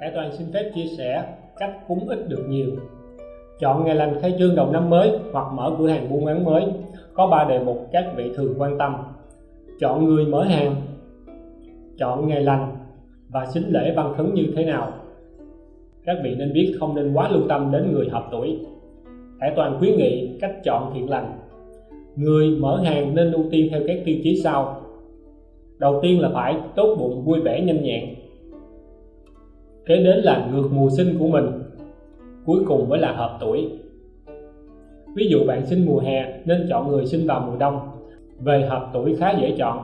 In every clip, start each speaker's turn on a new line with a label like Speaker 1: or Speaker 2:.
Speaker 1: Hải Toàn xin phép chia sẻ cách cúng ít được nhiều. Chọn ngày lành khai trương đầu năm mới hoặc mở cửa hàng buôn bán mới. Có 3 đề mục các vị thường quan tâm. Chọn người mở hàng, chọn ngày lành và xính lễ văn khấn như thế nào. Các vị nên biết không nên quá lưu tâm đến người hợp tuổi. Hải Toàn khuyến nghị cách chọn thiện lành. Người mở hàng nên ưu tiên theo các tiêu chí sau. Đầu tiên là phải tốt bụng, vui vẻ, nhanh nhẹn, kế đến là ngược mùa sinh của mình, cuối cùng mới là hợp tuổi. Ví dụ bạn sinh mùa hè nên chọn người sinh vào mùa đông. Về hợp tuổi khá dễ chọn,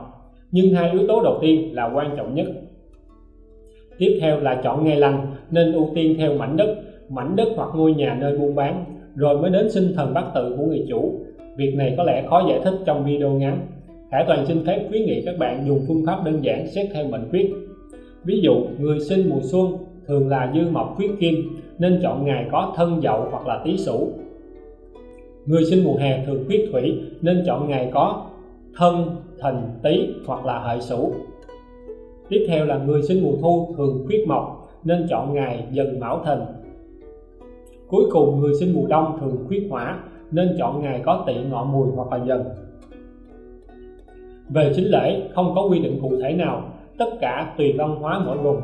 Speaker 1: nhưng hai yếu tố đầu tiên là quan trọng nhất. Tiếp theo là chọn ngày lành nên ưu tiên theo mảnh đất mảnh đất hoặc ngôi nhà nơi buôn bán, rồi mới đến sinh thần bát tự của người chủ. Việc này có lẽ khó giải thích trong video ngắn. Khải Toàn xin phép khuyến nghị các bạn dùng phương pháp đơn giản xét theo mệnh quyết ví dụ, người sinh mùa xuân thường là dư mộc khuyết kim, nên chọn ngày có thân dậu hoặc là tý sửu. Người sinh mùa hè thường khuyết thủy, nên chọn ngày có thân thìn tý hoặc là hợi sửu. Tiếp theo là người sinh mùa thu thường khuyết mộc, nên chọn ngày dần mão thìn. Cuối cùng, người sinh mùa đông thường khuyết hỏa, nên chọn ngày có tỵ ngọ mùi hoặc là dần. Về chính lễ, không có quy định cụ thể nào, tất cả tùy văn hóa mỗi vùng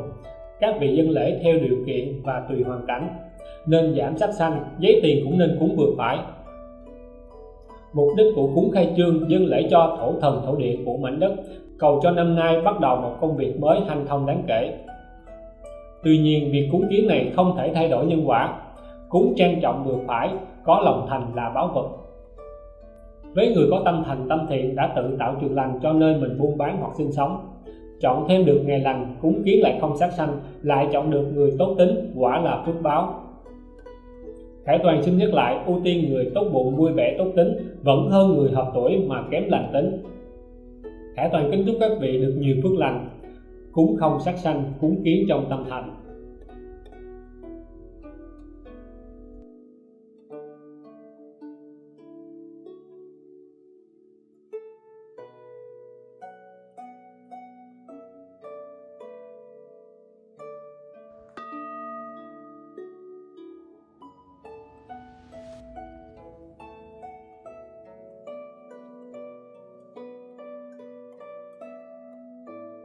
Speaker 1: các vị dân lễ theo điều kiện và tùy hoàn cảnh. Nên giảm sắc xanh giấy tiền cũng nên cúng vừa phải. Mục đích của cúng khai trương, dân lễ cho thổ thần, thổ địa của mảnh đất. Cầu cho năm nay bắt đầu một công việc mới hanh thông đáng kể. Tuy nhiên, việc cúng kiến này không thể thay đổi nhân quả. Cúng trang trọng vừa phải, có lòng thành là báo vật. Với người có tâm thành tâm thiện đã tự tạo trường lành cho nơi mình buôn bán hoặc sinh sống chọn thêm được ngày lành cúng kiến lại không sát sanh, lại chọn được người tốt tính, quả là phước báo. Khải Toàn xin nhắc lại, ưu tiên người tốt bụng, vui vẻ, tốt tính, vẫn hơn người hợp tuổi mà kém lành tính. Khải Toàn kính chúc các vị được nhiều phước lành, cúng không sát sanh, cúng kiến trong tâm thành.